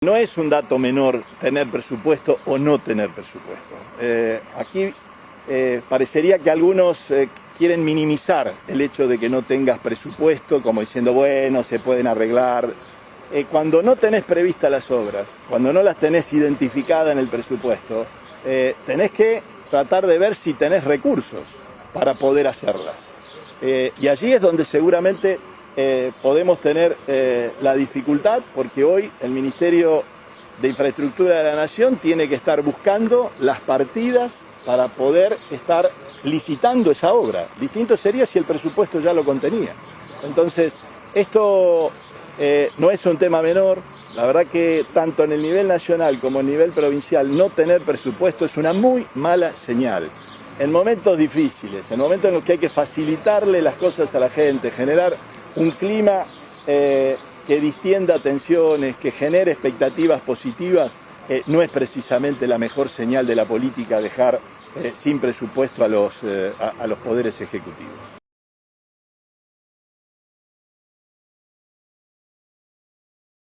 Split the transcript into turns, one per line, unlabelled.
No es un dato menor tener presupuesto o no tener presupuesto. Eh, aquí eh, parecería que algunos eh, quieren minimizar el hecho de que no tengas presupuesto, como diciendo, bueno, se pueden arreglar. cuando no tenés previstas las obras, cuando no las tenés identificadas en el presupuesto, tenés que tratar de ver si tenés recursos para poder hacerlas. y allí es donde seguramente eh, podemos tener eh, la dificultad porque hoy el Ministerio de Infraestructura de la Nación tiene que estar buscando las partidas para poder estar licitando esa obra. Distinto sería si el presupuesto ya lo contenía. Entonces, esto eh, no es un tema menor. La verdad que tanto en el nivel nacional como en el nivel provincial no tener presupuesto es una muy mala señal. En momentos difíciles, en momentos en los que hay que facilitarle las cosas a la gente, generar un clima eh, que distienda tensiones, que genere expectativas positivas, eh, no es precisamente la mejor señal de la política dejar eh, sin presupuesto a los poderes ejecutivos.